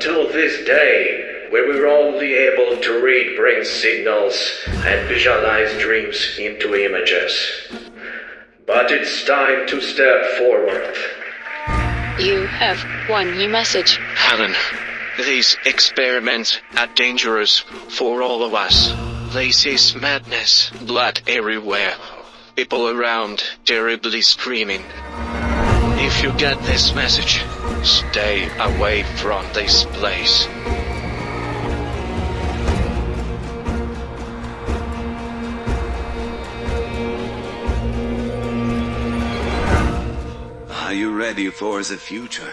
Until this day, where we were only able to read brain signals and visualize dreams into images. But it's time to step forward. You have one new message. Helen, these experiments are dangerous for all of us. This is madness. Blood everywhere. People around terribly screaming. If you get this message, stay away from this place. Are you ready for the future?